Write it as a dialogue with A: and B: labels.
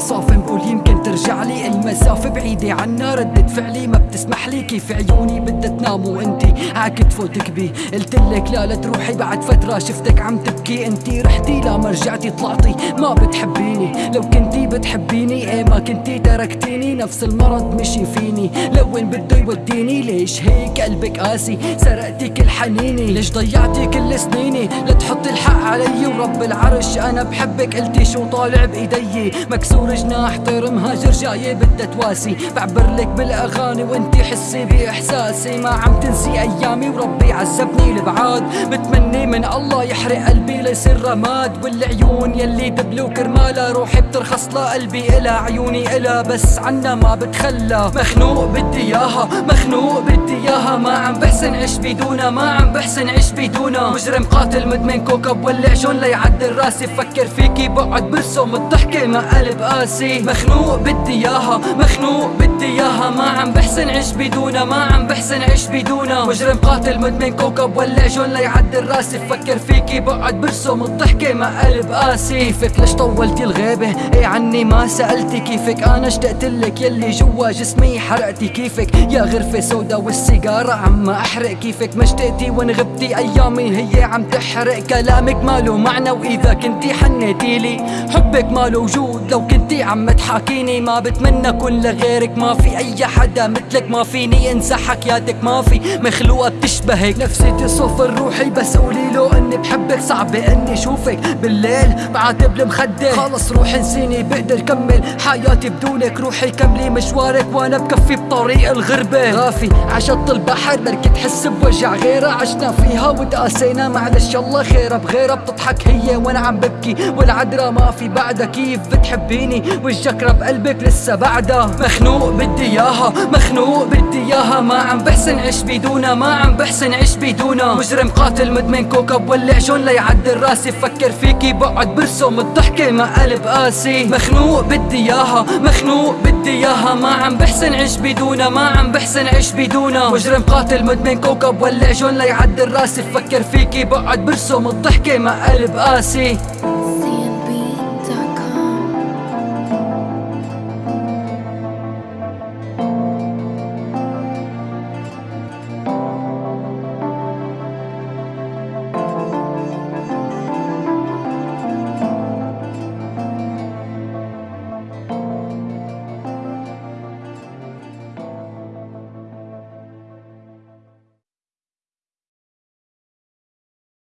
A: صافن بقول يمكن ترجع لي المسافة. بعيدة عنا ردة فعلي ما بتسمح لي. كيف عيوني بدها تنام وانتي عكتفو تكبي قلتلك لا لا تروحي. بعد فترة شفتك عم تبكي. انتي رحتي لا ما رجعتي. طلعتي ما بتحبيني. لو كنتي بتحبيني إيه ما كنتي تركتيني. نفس المرض مشي فيني. لوين بده يوديني؟ ليش هيك قلبك قاسي؟ سرقتي كل حنيني. ليش ضيعتي كل سنيني؟ لتحطي الحق علي. ورب العرش أنا بحبك. قلتي شو طالع؟ بايدي مكسور جناح طير مهاجر جاي بدها تواسي. بعبر لك بالأغاني وانتي حسي بإحساسي. ما عم تنسي أيامي وربي عذبني البعاد بتمني من الله يحرق قلبي ليصير رماد. والعيون يلي دبلو كرمالها روحي بترخص لقلبي الها عيوني الها بس عنا ما بتخلى. مخنوق بدي إياها مخنوق بدي إياها. ما عم بحسن عيش بدونها ما عم بحسن عيش بدونها مجرم قاتل مدمن كوكب ولع جون ليعدل راسي. فكر فيكي بقعد برسم. الضحكة ما قلب قاسي مخنوق بدي إياها مخنوق بدي إياها. ما عم بحسن عيش بدونها ما عم بحسن عيش بدونها مجرم قاتل مدمن كوكب ولع جون ليعدل راسي. فكر فيكي بقعد برسم الضحكة ما قلب قاسي كيفك ليش طولتي الغيبة؟ إيه عني ما سألتي كيفك. أنا اشتقت لك يلي جوا جسمي حرقتي. كيفك؟ يا غرفة سودا والسيجارة عم أحرق كيفك. ما اشتقتي وين غبتي؟ أيامي هي عم تحرق كلامك. ماله معنى؟ وإذا كنتي حنيتي لي حبك ماله وجود. لو كنتي عم تحاكيني ما بتمنى كل غيرك ما في. أي حدا مثلك ما فيني انسى حكياتك ما في. مخلوقة بتشبهك. نفسيتي صفر روحي بس قولي له إني بحبك. صعبة إني أشوفك بالليل بعاتب المخدة خلص روحي انسيني بقدر كمل حياتي بدونك. روحي كملي مشوارك وأنا بكفي بطريق الغربة. غافي عشط البحر بركي تحس بوجع غيرها عشنا فيها وتقاسينا معلش الله خيرها بغيرها بتضحك هي. وأنا عم ببكي والعذرة ما في بعدها كيف بتحبيني؟ والجكرة بقلبك لسه بعدها. مخنوق بدي إياها مخنوق بدي إياها. ما عم بحسن عيش بدونها ما عم بحسن عيش بدونها. مجرم قاتل مدمن كوكب ولع جون ليعدل راسي. فكر فيكي بقعد برسم الضحكة ما قلب قاسي. مخنوق بدي إياها مخنوق بدي إياها. ما عم بحسن عيش بدونها ما عم بحسن عيش بدونها. مجرم قاتل مدمن كوكب ولع جون ليعدل راسي. فكر فيكي بقعد برسم الضحكة ما قلب قاسي.